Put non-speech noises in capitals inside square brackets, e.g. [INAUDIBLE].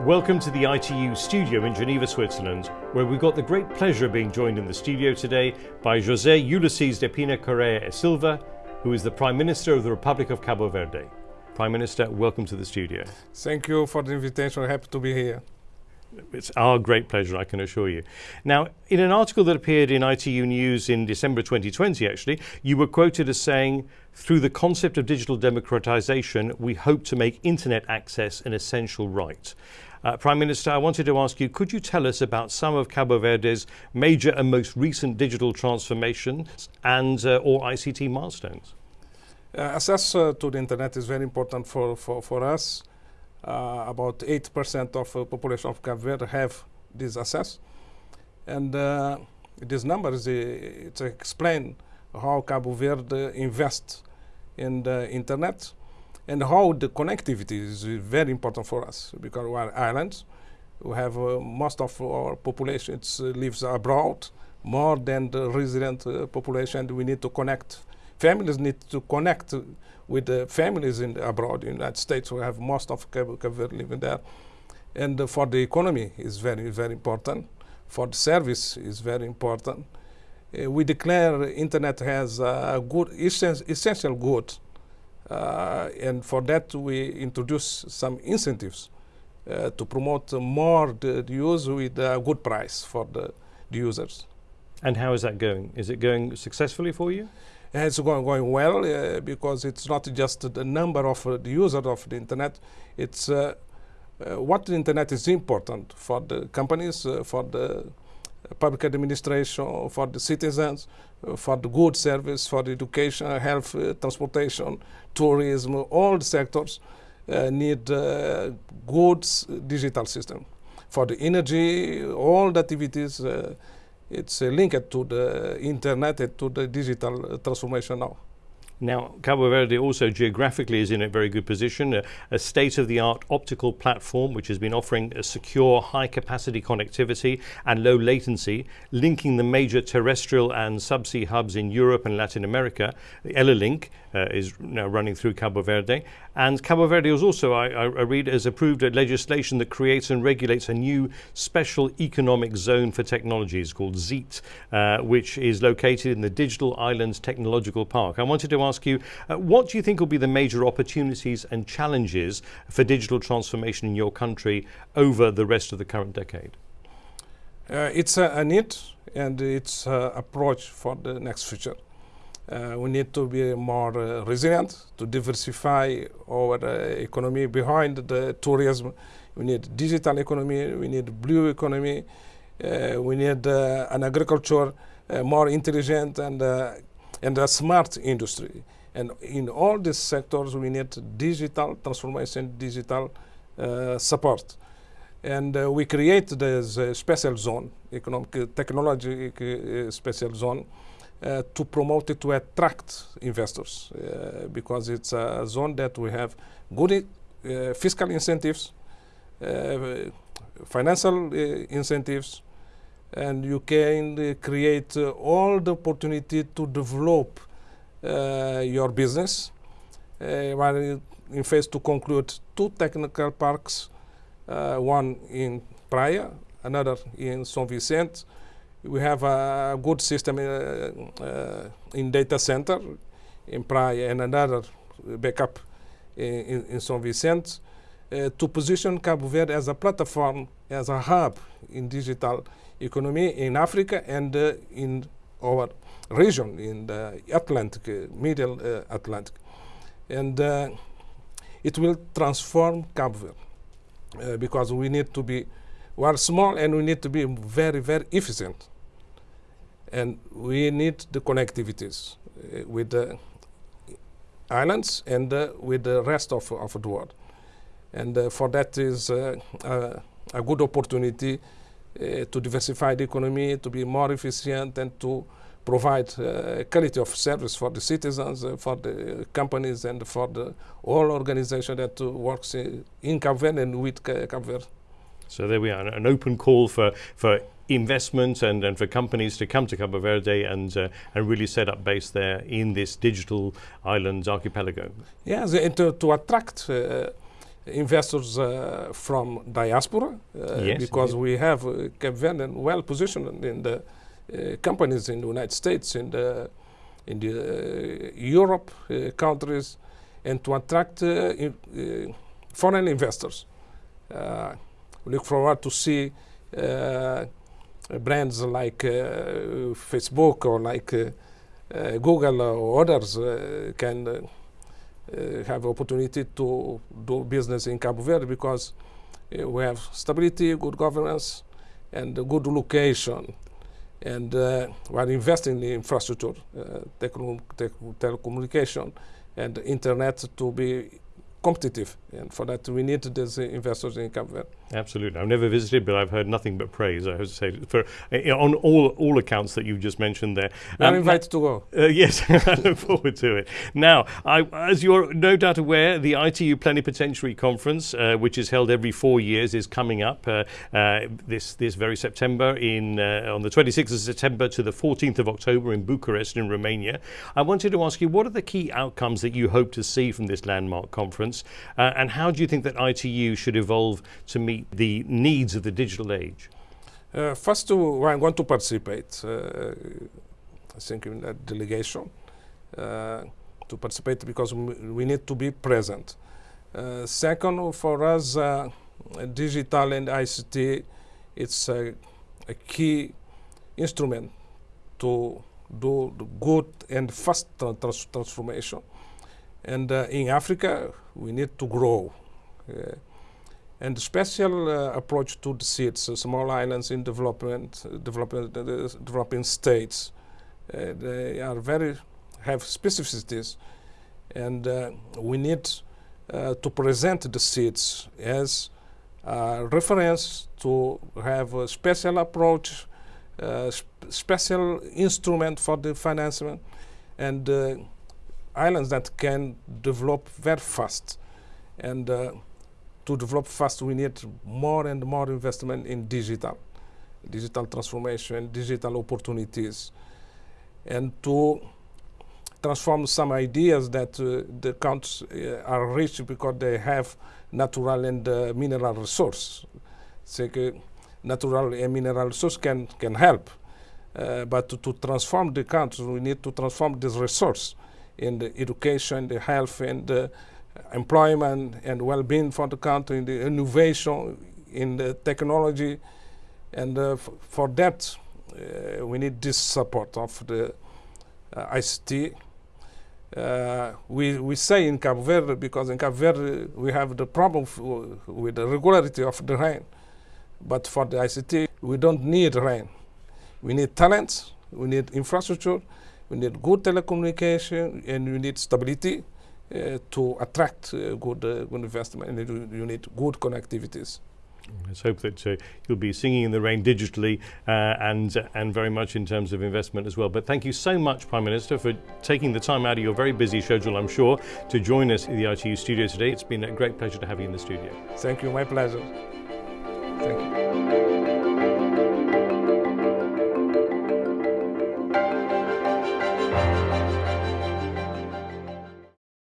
Welcome to the ITU studio in Geneva, Switzerland, where we've got the great pleasure of being joined in the studio today by José Ulisses de Pina Correia e Silva, who is the Prime Minister of the Republic of Cabo Verde. Prime Minister, welcome to the studio. Thank you for the invitation. Happy to be here. It's our great pleasure, I can assure you. Now, in an article that appeared in ITU News in December 2020, actually, you were quoted as saying, through the concept of digital democratization, we hope to make internet access an essential right. Uh, Prime Minister, I wanted to ask you, could you tell us about some of Cabo Verde's major and most recent digital transformations and uh, or ICT milestones? Uh, access uh, to the internet is very important for, for, for us. Uh, about 8% of the population of Cabo Verde have this access. And uh, this number uh, explain how Cabo Verde invests in the internet and how the connectivity is very important for us because we are islands. We have uh, most of our population uh, lives abroad, more than the resident uh, population. We need to connect. Families need to connect with the families in abroad. In the United States, we have most of Verde living there. And uh, for the economy is very, very important. For the service is very important. Uh, we declare internet has a good, essential good. Uh, and for that, we introduce some incentives uh, to promote more the, the, use with a good price for the, the users. And how is that going? Is it going successfully for you? It's going, going well uh, because it's not just the number of uh, the users of the internet, it's uh, uh what the internet is important for the companies, uh, for the public administration, for the citizens, uh, for the good service, for the education, health, transportation, tourism, all the sectors need good digital system. For the energy, all the activities it's uh, linked to the internet and to the digital transformation now. Now, Cabo Verde also geographically is in a very good position, a, a state-of-the-art optical platform which has been offering a secure high-capacity connectivity and low latency, linking the major terrestrial and subsea hubs in Europe and Latin America. The EllaLink uh, is now running through Cabo Verde. And Cabo Verde is also, I, I read, has approved legislation that creates and regulates a new special economic zone for technologies called ZEET, uh, which is located in the Digital Islands Technological Park. I wanted to ask you, uh, what do you think will be the major opportunities and challenges for digital transformation in your country over the rest of the current decade? Uh, it's a, a, need and it's an approach for the next future. Uh, we need to be more uh, resilient to diversify our uh, economy behind the tourism. We need digital economy, we need blue economy, uh, we need uh, an agriculture uh, more intelligent and, and a smart industry. And in all these sectors, we need digital transformation, digital support. And we create this special zone, economic technology special zone, uh, to promote it to attract investors uh, because it's a zone that we have good uh, fiscal incentives, uh, financial uh, incentives, and you can create all the opportunity to develop your business. while in phase to conclude two technical parks, one in Praia, another in São Vicente, we have a good system uh, uh, in data center in Praia and another backup in, in São Vicente uh, to position Cabo Verde as a platform, as a hub in digital economy in Africa and uh, in our region, in the Atlantic, uh, Middle uh, Atlantic. And it will transform Cabo Verde because we need to be, we are small and we need to be very, very efficient and we need the connectivities uh, with the islands and uh, with the rest of, of the world. And uh, for that is uh, a good opportunity uh, to diversify the economy, to be more efficient and to provide uh, quality of service for the citizens, for the companies and for the all organization that works in, in Cape Verde and with Cape Verde. So there we are, an open call for, for investment and, and for companies to come to Cabo Verde and, uh, and really set up base there in this digital islands archipelago. Yes, and to, to attract uh, investors uh, from diaspora uh, Yes, because indeed. we have uh, Cape Verdean well positioned in the uh, companies in the United States, in the in the uh, Europe uh, countries, and to attract uh, in, uh, foreign investors. Uh, we look forward to see uh, brands like uh, Facebook or like uh, uh, Google or others uh, can uh, have opportunity to do business in Cabo Verde because uh, we have stability, good governance, and a good location. And uh, we are investing in infrastructure, uh, telecom- telecommunication, and internet to be competitive. And for that, we need these investors in Cabo Verde. Absolutely. I've never visited, but I've heard nothing but praise. I have to say, for uh, on all all accounts that you've just mentioned there. Are Um, invited to go. Uh, yes, [LAUGHS] I look forward to it. Now, I, as you're no doubt aware, the ITU Plenipotentiary Conference, uh, which is held every four years, is coming up uh, uh, this this very September in uh, on the 26th of September to the 14th of October in Bucharest in Romania. I wanted to ask you, what are the key outcomes that you hope to see from this landmark conference, uh, and how do you think that ITU should evolve to meet the needs of the digital age? Uh, first, to, I'm going to participate. Uh, I think in that delegation uh, to participate because we need to be present. Uh, second, for us, uh, digital and ICT, it's a, a key instrument to do the good and fast tra- trans- transformation. And uh, in Africa, we need to grow. And special uh, approach to the SIDS, small islands in development, uh, uh, developing states, uh, they are very have specificities, and uh, we need uh, to present the SIDS as a reference to have a special approach, sp- special instrument for the financing, and islands that can develop very fast, and. Uh, to develop fast, we need more and more investment in digital, digital transformation, digital opportunities, and to transform some ideas that uh, the countries uh, are rich because they have natural and uh, mineral resource. So, uh, natural and mineral resource can, can help, uh, but to, to transform the country, we need to transform this resource in the education, the health, and the employment and well-being for the country, the innovation, in the technology, and uh, for that uh, we need this support of the uh, ICT. Uh, we, we say in Cabo Verde because in Cabo Verde we have the problem with the regularity of the rain, but for the ICT we don't need rain. We need talents, we need infrastructure, we need good telecommunication, and we need stability to attract uh, good, uh, good investment. And you, you need good connectivities. Let's hope that uh, you'll be singing in the rain digitally uh, and and very much in terms of investment as well. But thank you so much, Prime Minister, for taking the time out of your very busy schedule, I'm sure, to join us in the ITU studio today. It's been a great pleasure to have you in the studio. Thank you. My pleasure. Thank you.